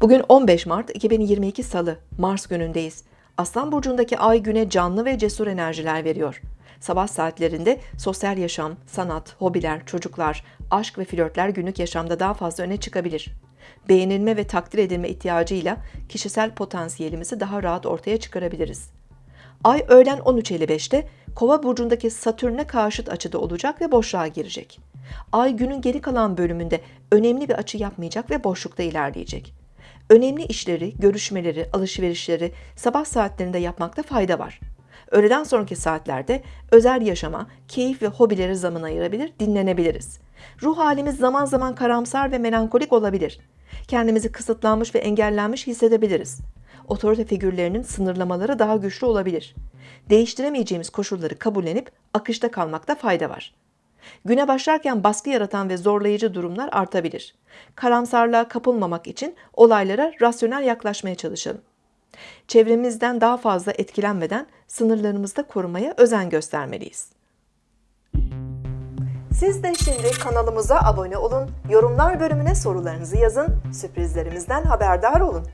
Bugün 15 Mart 2022 Salı, Mars günündeyiz. Aslan burcundaki ay güne canlı ve cesur enerjiler veriyor. Sabah saatlerinde sosyal yaşam, sanat, hobiler, çocuklar, aşk ve flörtler günlük yaşamda daha fazla öne çıkabilir. Beğenilme ve takdir edilme ihtiyacıyla kişisel potansiyelimizi daha rahat ortaya çıkarabiliriz. Ay öğlen 13.55'te Kova burcundaki Satürn'e karşıt açıda olacak ve boşluğa girecek. Ay günün geri kalan bölümünde önemli bir açı yapmayacak ve boşlukta ilerleyecek. Önemli işleri, görüşmeleri, alışverişleri sabah saatlerinde yapmakta fayda var. Öğleden sonraki saatlerde özel yaşama, keyif ve hobilere zaman ayırabilir, dinlenebiliriz. Ruh halimiz zaman zaman karamsar ve melankolik olabilir. Kendimizi kısıtlanmış ve engellenmiş hissedebiliriz. Otorite figürlerinin sınırlamaları daha güçlü olabilir. Değiştiremeyeceğimiz koşulları kabullenip akışta kalmakta fayda var. Güne başlarken baskı yaratan ve zorlayıcı durumlar artabilir. Karamsarlığa kapılmamak için olaylara rasyonel yaklaşmaya çalışalım. Çevremizden daha fazla etkilenmeden sınırlarımızı da korumaya özen göstermeliyiz. Siz de şimdi kanalımıza abone olun, yorumlar bölümüne sorularınızı yazın, sürprizlerimizden haberdar olun.